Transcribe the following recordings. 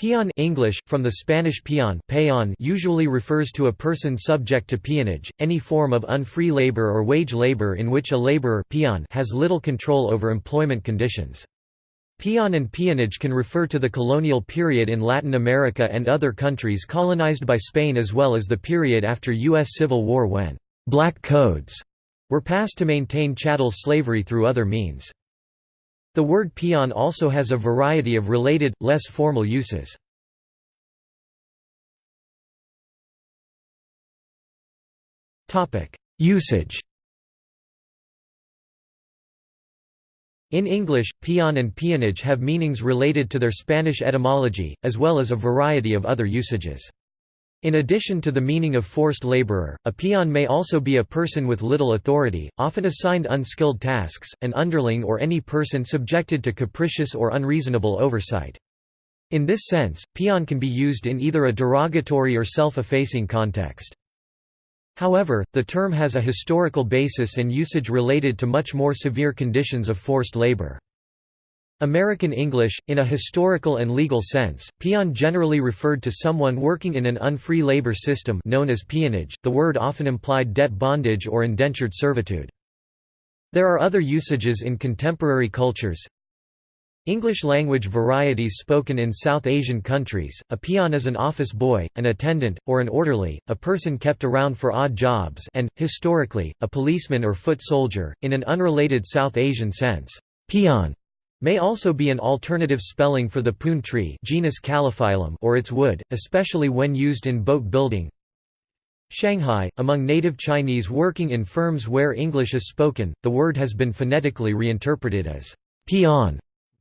Peon English, from the Spanish peon, peon usually refers to a person subject to peonage, any form of unfree labor or wage labor in which a laborer peon has little control over employment conditions. Peon and peonage can refer to the colonial period in Latin America and other countries colonized by Spain as well as the period after U.S. Civil War when «black codes» were passed to maintain chattel slavery through other means. The word peon also has a variety of related, less formal uses. Usage In English, peon and peonage have meanings related to their Spanish etymology, as well as a variety of other usages. In addition to the meaning of forced laborer, a peon may also be a person with little authority, often assigned unskilled tasks, an underling or any person subjected to capricious or unreasonable oversight. In this sense, peon can be used in either a derogatory or self-effacing context. However, the term has a historical basis and usage related to much more severe conditions of forced labor. American English, in a historical and legal sense, peon generally referred to someone working in an unfree labor system known as peonage. The word often implied debt bondage or indentured servitude. There are other usages in contemporary cultures. English language varieties spoken in South Asian countries, a peon is an office boy, an attendant, or an orderly, a person kept around for odd jobs and, historically, a policeman or foot soldier. In an unrelated South Asian sense, peon May also be an alternative spelling for the poon tree genus Calophyllum or its wood, especially when used in boat building. Shanghai, among native Chinese working in firms where English is spoken, the word has been phonetically reinterpreted as peon,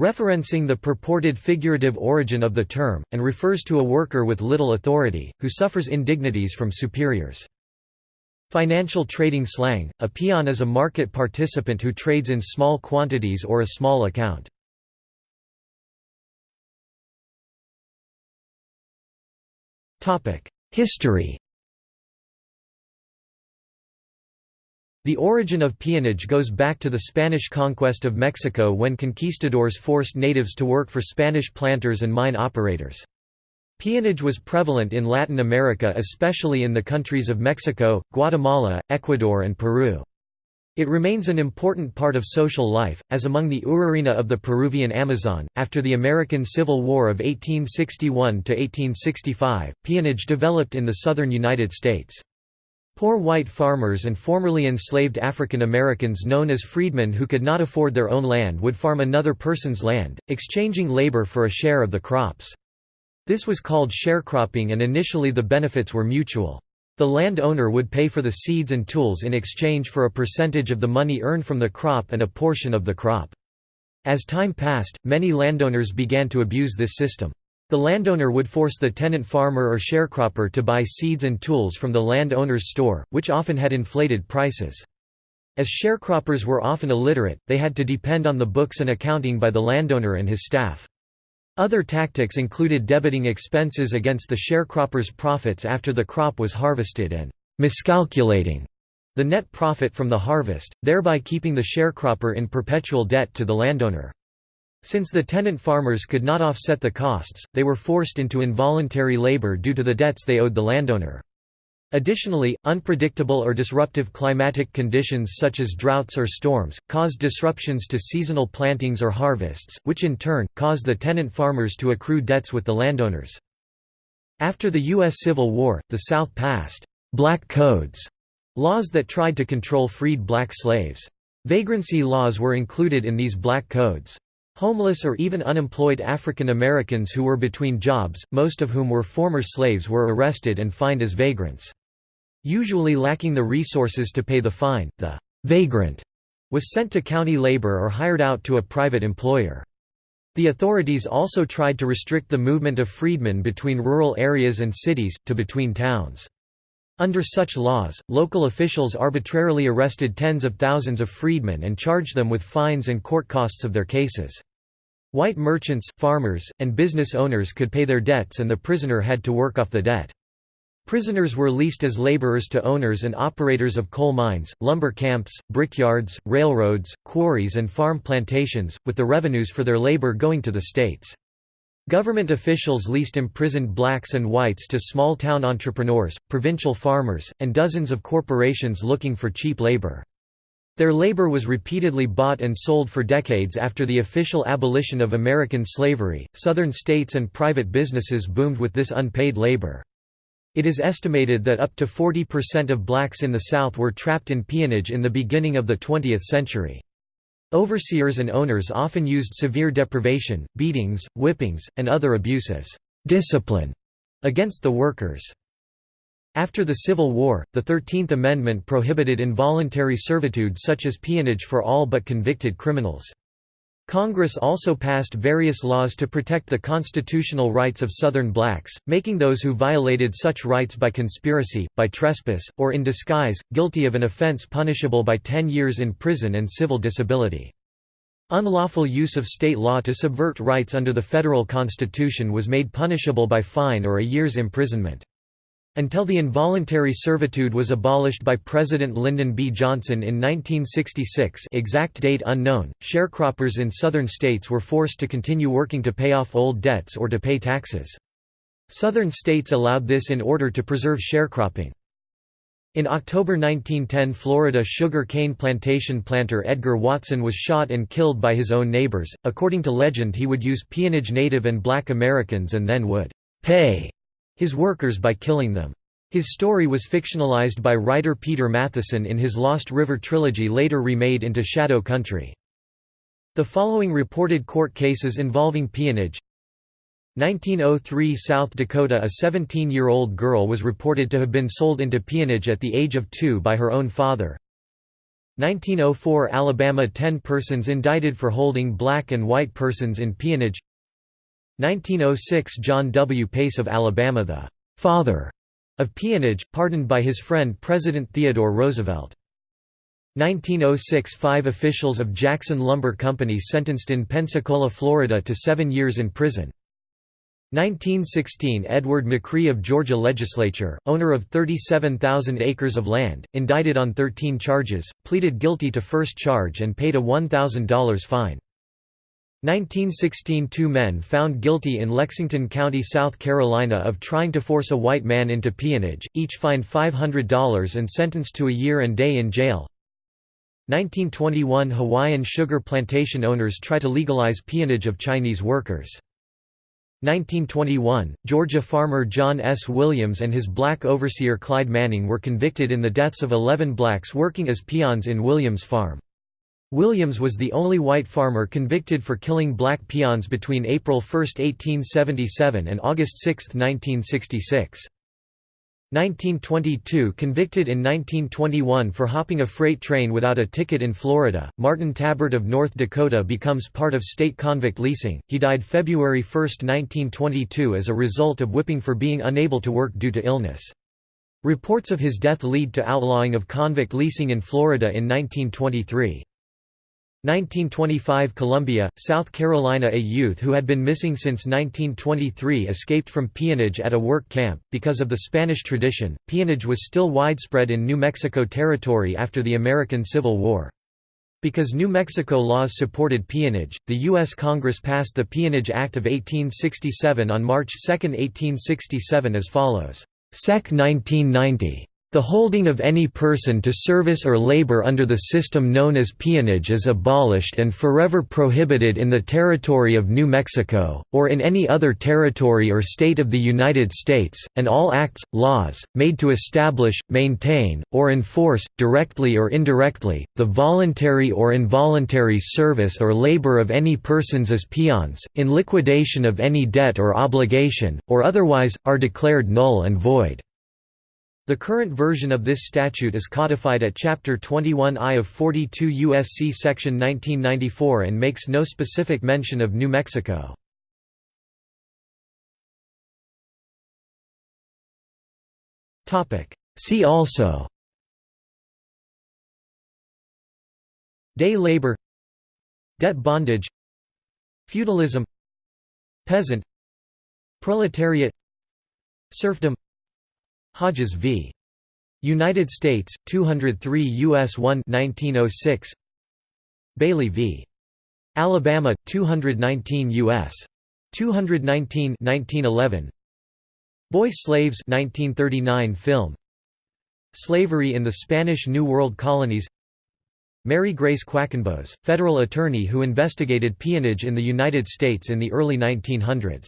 referencing the purported figurative origin of the term, and refers to a worker with little authority, who suffers indignities from superiors. Financial trading slang, a peon is a market participant who trades in small quantities or a small account. History The origin of peonage goes back to the Spanish conquest of Mexico when conquistadors forced natives to work for Spanish planters and mine operators. Peonage was prevalent in Latin America especially in the countries of Mexico, Guatemala, Ecuador and Peru. It remains an important part of social life, as among the Urarina of the Peruvian Amazon. After the American Civil War of 1861–1865, peonage developed in the southern United States. Poor white farmers and formerly enslaved African Americans known as freedmen who could not afford their own land would farm another person's land, exchanging labor for a share of the crops. This was called sharecropping and initially the benefits were mutual. The landowner would pay for the seeds and tools in exchange for a percentage of the money earned from the crop and a portion of the crop. As time passed, many landowners began to abuse this system. The landowner would force the tenant farmer or sharecropper to buy seeds and tools from the landowner's store, which often had inflated prices. As sharecroppers were often illiterate, they had to depend on the books and accounting by the landowner and his staff. Other tactics included debiting expenses against the sharecropper's profits after the crop was harvested and miscalculating the net profit from the harvest, thereby keeping the sharecropper in perpetual debt to the landowner. Since the tenant farmers could not offset the costs, they were forced into involuntary labor due to the debts they owed the landowner. Additionally, unpredictable or disruptive climatic conditions such as droughts or storms, caused disruptions to seasonal plantings or harvests, which in turn, caused the tenant farmers to accrue debts with the landowners. After the U.S. Civil War, the South passed «black codes» laws that tried to control freed black slaves. Vagrancy laws were included in these black codes. Homeless or even unemployed African Americans who were between jobs, most of whom were former slaves were arrested and fined as vagrants. Usually lacking the resources to pay the fine, the vagrant was sent to county labor or hired out to a private employer. The authorities also tried to restrict the movement of freedmen between rural areas and cities, to between towns. Under such laws, local officials arbitrarily arrested tens of thousands of freedmen and charged them with fines and court costs of their cases. White merchants, farmers, and business owners could pay their debts and the prisoner had to work off the debt. Prisoners were leased as laborers to owners and operators of coal mines, lumber camps, brickyards, railroads, quarries and farm plantations, with the revenues for their labor going to the states. Government officials leased imprisoned blacks and whites to small-town entrepreneurs, provincial farmers, and dozens of corporations looking for cheap labor. Their labor was repeatedly bought and sold for decades after the official abolition of American slavery. Southern states and private businesses boomed with this unpaid labor. It is estimated that up to 40% of blacks in the South were trapped in peonage in the beginning of the 20th century. Overseers and owners often used severe deprivation, beatings, whippings, and other abuses discipline against the workers. After the Civil War, the Thirteenth Amendment prohibited involuntary servitude such as peonage for all but convicted criminals. Congress also passed various laws to protect the constitutional rights of Southern blacks, making those who violated such rights by conspiracy, by trespass, or in disguise, guilty of an offense punishable by 10 years in prison and civil disability. Unlawful use of state law to subvert rights under the federal constitution was made punishable by fine or a year's imprisonment. Until the involuntary servitude was abolished by President Lyndon B. Johnson in 1966 exact date unknown, sharecroppers in southern states were forced to continue working to pay off old debts or to pay taxes. Southern states allowed this in order to preserve sharecropping. In October 1910 Florida sugar cane plantation planter Edgar Watson was shot and killed by his own neighbors. According to legend he would use peonage Native and black Americans and then would «pay» his workers by killing them. His story was fictionalized by writer Peter Matthiessen in his Lost River trilogy later remade into Shadow Country. The following reported court cases involving peonage 1903 South Dakota A 17-year-old girl was reported to have been sold into peonage at the age of two by her own father. 1904 Alabama 10 persons indicted for holding black and white persons in peonage 1906 John W. Pace of Alabama the «father» of peonage, pardoned by his friend President Theodore Roosevelt. 1906 Five officials of Jackson Lumber Company sentenced in Pensacola, Florida to seven years in prison. 1916 Edward McRee of Georgia Legislature, owner of 37,000 acres of land, indicted on 13 charges, pleaded guilty to first charge and paid a $1,000 fine. 1916 Two men found guilty in Lexington County, South Carolina of trying to force a white man into peonage, each fined $500 and sentenced to a year and day in jail. 1921 Hawaiian sugar plantation owners try to legalize peonage of Chinese workers. 1921, Georgia farmer John S. Williams and his black overseer Clyde Manning were convicted in the deaths of 11 blacks working as peons in Williams' farm. Williams was the only white farmer convicted for killing black peons between April 1, 1877 and August 6, 1966. 1922 Convicted in 1921 for hopping a freight train without a ticket in Florida, Martin Tabbert of North Dakota becomes part of state convict leasing. He died February 1, 1922 as a result of whipping for being unable to work due to illness. Reports of his death lead to outlawing of convict leasing in Florida in 1923. 1925 Columbia, South Carolina A youth who had been missing since 1923 escaped from peonage at a work camp. Because of the Spanish tradition, peonage was still widespread in New Mexico Territory after the American Civil War. Because New Mexico laws supported peonage, the U.S. Congress passed the Peonage Act of 1867 on March 2, 1867 as follows. Sec 1990. The holding of any person to service or labor under the system known as peonage is abolished and forever prohibited in the territory of New Mexico, or in any other territory or state of the United States, and all acts, laws, made to establish, maintain, or enforce, directly or indirectly, the voluntary or involuntary service or labor of any persons as peons, in liquidation of any debt or obligation, or otherwise, are declared null and void. The current version of this statute is codified at Chapter 21I of 42 U.S.C. Section 1994 and makes no specific mention of New Mexico. See also Day labor Debt bondage Feudalism Peasant Proletariat Serfdom Hodges v. United States, 203 U.S. 1 1906. Bailey v. Alabama, 219 U.S. 219 1911 Boy Slaves 1939 film Slavery in the Spanish New World colonies Mary Grace Quackenbos, federal attorney who investigated peonage in the United States in the early 1900s